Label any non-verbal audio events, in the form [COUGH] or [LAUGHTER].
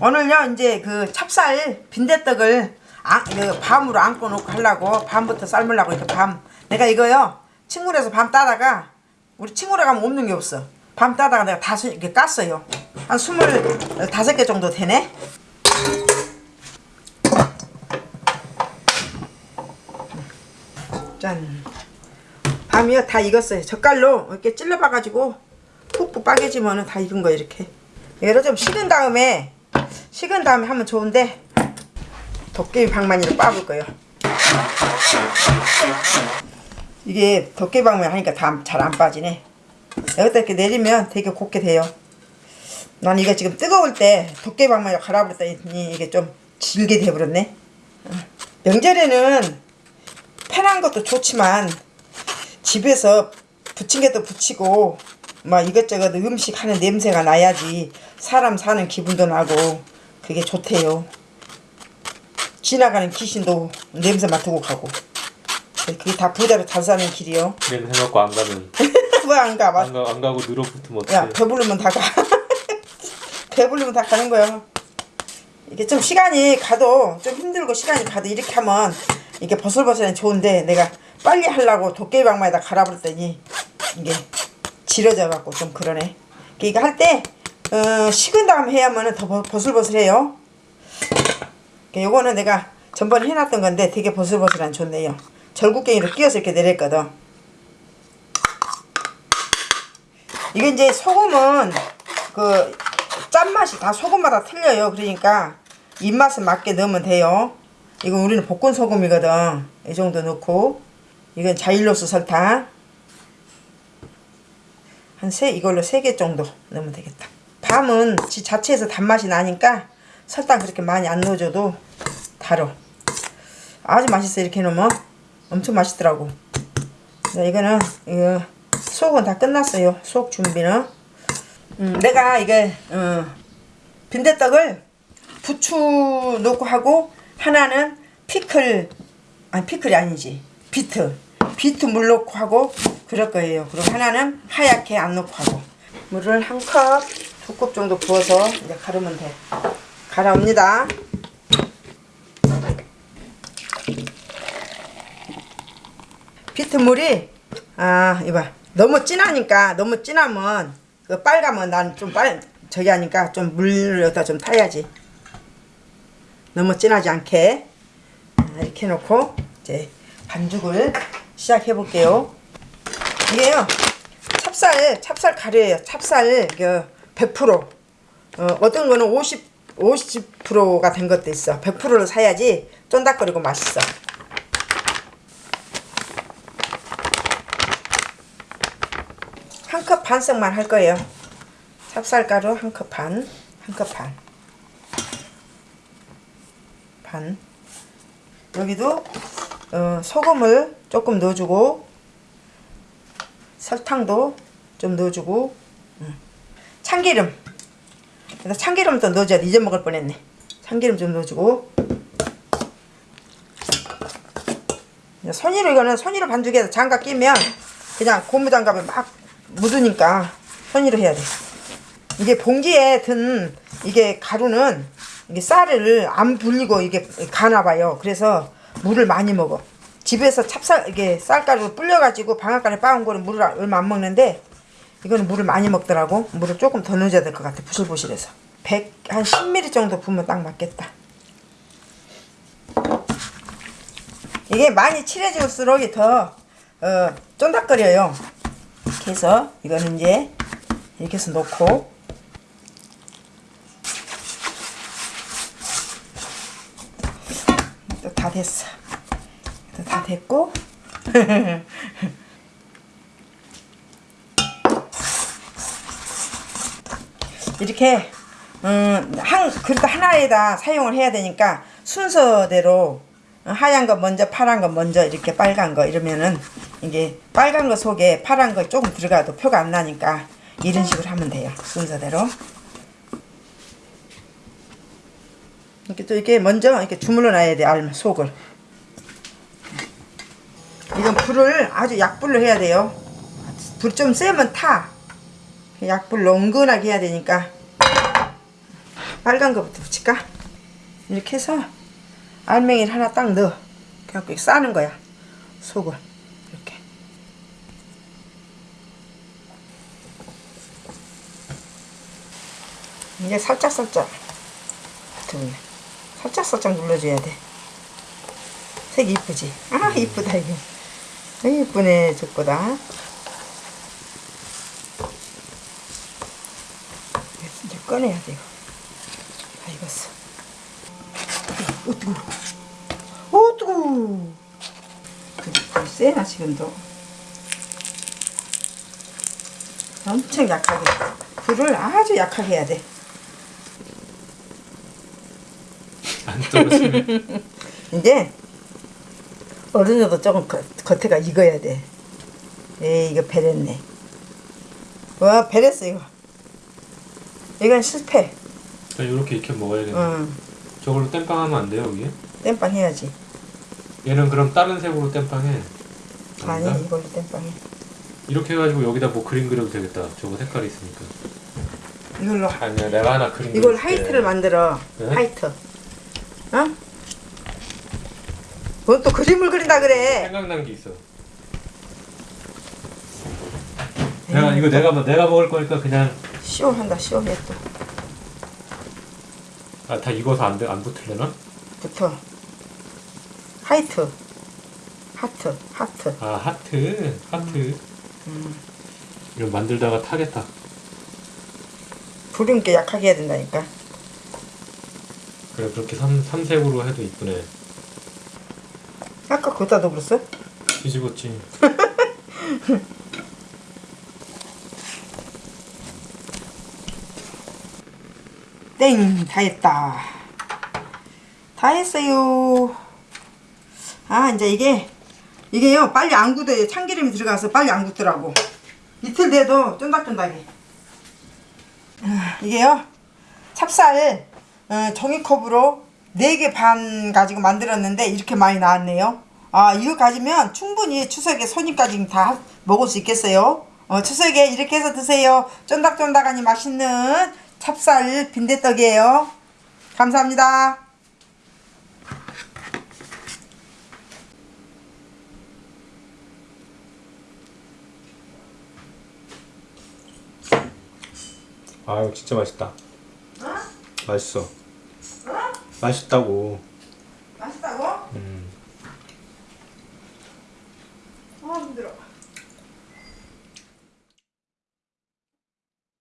오늘요 이제 그 찹쌀 빈대떡을 아, 그 밤으로 안고 놓고 하려고 밤부터 삶으려고 이렇게 밤. 내가 이거요 친구에서 밤 따다가 우리 친구라 가면 없는 게 없어. 밤 따다가 내가 다섯 이렇게 깠어요. 한 스물다섯 개 정도 되네? 짠. 밤이요 다 익었어요. 젓갈로 이렇게 찔러봐가지고 푹푹 빠개지면은 다 익은 거 이렇게. 얘를 좀 식은 다음에 식은 다음에 하면 좋은데 도깨비 방망이로 빻을 거예요. 이게 도깨비 방망이 하니까 다 잘 안 빠지네. 여기다 이렇게 내리면 되게 곱게 돼요. 난 이거 지금 뜨거울 때 도깨비 방망이로 갈아버렸더니 이게 좀 질게 돼버렸네. 어. 명절에는 편한 것도 좋지만 집에서 부침개도 부치고 막 이것저것 음식 하는 냄새가 나야지 사람 사는 기분도 나고 그게 좋대요 지나가는 귀신도 냄새 맡고 가고 그게 다 부자로 잘 사는 길이요 냄새 맡고 안 가면 [LAUGHS] 왜안 가? 안, 가, 안 가고 늘어붙으면 야 어떡해 배부르면 다 가. [LAUGHS] 배부르면 다 가는 거야. 이게 좀 시간이 가도 좀 힘들고 시간이 가도 이렇게 하면 이게 버슬버슬해 좋은데 내가 빨리 하려고 도깨비방망이다 갈아버렸더니 이게 지러져 갖고 좀 그러네. 이거 할 때 어, 식은 다음 해야면 더 버- 버슬버슬해요. 요거는 내가 전번에 해놨던 건데 되게 버슬버슬한 좋네요. 절구갱이로 끼워서 이렇게 내렸거든. 이게 이제 소금은 그 짠맛이 다 소금마다 틀려요. 그러니까 입맛에 맞게 넣으면 돼요. 이건 우리는 볶은 소금이거든. 이 정도 넣고 이건 자일로스 설탕 한 세 이걸로 세 개 정도 넣으면 되겠다. 밤은 지 자체에서 단맛이 나니까 설탕 그렇게 많이 안 넣어줘도 달어. 아주 맛있어 이렇게 넣으면 엄청 맛있더라고. 자, 이거는 이거 속은 다 끝났어요. 속 준비는. 음, 내가 이게 어, 빈대떡을 부추 넣고 하고 하나는 피클 아니 피클이 아니지 비트 비트 물 넣고 하고 그럴 거예요. 그리고 하나는 하얗게 안 넣고 하고 물을 한 컵, 두 컵 정도 부어서 이제 가르면 돼. 갈아옵니다. 비트물이 아 이봐. 너무 진하니까 너무 진하면 그 빨가면 난 좀 빨 저기 하니까 좀물 여기다 좀 타야지. 너무 진하지 않게. 아, 이렇게 해놓고 이제 반죽을 시작해 볼게요. 이게요. 찹쌀 찹쌀 가루예요. 찹쌀 그 100% 어, 어떤 거는 50 50%가 된 것도 있어 100%를 사야지 쫀득거리고 맛있어 한 컵 반씩만 할 거예요. 찹쌀가루 한 컵 반, 한 컵 반. 반. 여기도 어, 소금을 조금 넣어주고 설탕도 좀 넣어주고 음. 참기름 그래서 참기름 도 넣어줘야 돼. 잊어먹을 뻔했네. 참기름 좀 넣어주고 손으로 이거는 손으로 반죽해서 장갑 끼면 그냥 고무장갑에 막 묻으니까 손으로 해야 돼. 이게 봉지에 든 이게 가루는 이게 쌀을 안 불리고 이게 가나 봐요. 그래서 물을 많이 먹어. 집에서 찹쌀 이게 쌀가루 불려가지고 방앗간에 빻은 거는 물을 얼마 안 먹는데 이거는 물을 많이 먹더라고. 물을 조금 더 넣어야 될 것 같아. 부실부실해서. 100, 한 10ml 정도 부으면 딱 맞겠다. 이게 많이 칠해질수록 더 어, 쫀득거려요. 이렇게 해서 이거는 이제 이렇게 해서 놓고 또 다 됐어. 또 다 됐고 [LAUGHS] 이렇게 음, 한 그릇 하나에다 사용을 해야 되니까 순서대로 하얀 거 먼저 파란 거 먼저 이렇게 빨간 거 이러면은 이게 빨간 거 속에 파란 거 조금 들어가도 표가 안 나니까 이런 식으로 하면 돼요 순서대로. 이렇게 또 이렇게 먼저 이렇게 주물러 놔야 돼 알, 속을. 이건 불을 아주 약불로 해야 돼요. 불 좀 세면 타 약불로 은근하게 해야 되니까 빨간 거부터 붙일까? 이렇게 해서 알맹이를 하나 딱 넣어. 그래갖고 싸는 거야. 속을 이렇게. 이제 살짝 살짝 붙으면 살짝 살짝 눌러줘야 돼. 색이 이쁘지? 아 이쁘다 이거. 아, 이쁘네 저거다. 이제 꺼내야 돼 이거. 다 익었어. 오 뜨거. 오 뜨거. 불 세나 지금도. 엄청 약하게. 불을 아주 약하게 해야 돼. 안 떨어지네. [LAUGHS] 이제 어른여도 조금 겉, 겉에가 익어야 돼. 에이 이거 베렸네. 와 베렸어 이거. 이건 실패. 이렇게 익혀 먹어야겠네. 응. 저걸로 땜빵 하면 안 돼요, 위에? 땜빵 해야지. 얘는 그럼 다른 색으로 땜빵해. 아니 아닌가? 이걸로 땜빵해. 이렇게 해가지고 여기다 뭐 그림 그려도 되겠다. 저거 색깔이 있으니까. 이걸로 아니야, 내가 하나 그림 이걸. 하이트를 만들어. 네? 하이트. 어? 뭔 또 그림을 그린다 그래. 생각난 게 있어. 내가 이거 내가 먹- 내가 먹을 거니까 그냥 시원한다 시원해 또. 아 다 익어서 안, 돼- 안 붙을려나? 붙어. 하이트. 하트. 하트. 아 하트 하트. 음. 이거 만들다가 타겠다. 불은 게 약하게 해야 된다니까. 그래 그렇게 삼 삼색으로 해도 이쁘네. 아까 거기다 넣어버렸어? 뒤집었지. [LAUGHS] 땡! 다 했다. 다 했어요. 아, 이제 이게, 이게요, 빨리 안 굳어요. 참기름이 들어가서 빨리 안 굳더라고. 이틀 돼도 쫀득쫀득해. 아, 이게요, 찹쌀, 어, 종이컵으로 4개 반 가지고 만들었는데 이렇게 많이 나왔네요. 아, 이거 가지면 충분히 추석에 손님까지 다 먹을 수 있겠어요. 어, 추석에 이렇게 해서 드세요. 쫀득쫀득하니 맛있는 찹쌀 빈대떡이에요. 감사합니다. 아유 진짜 맛있다. 맛있어. 맛있다고.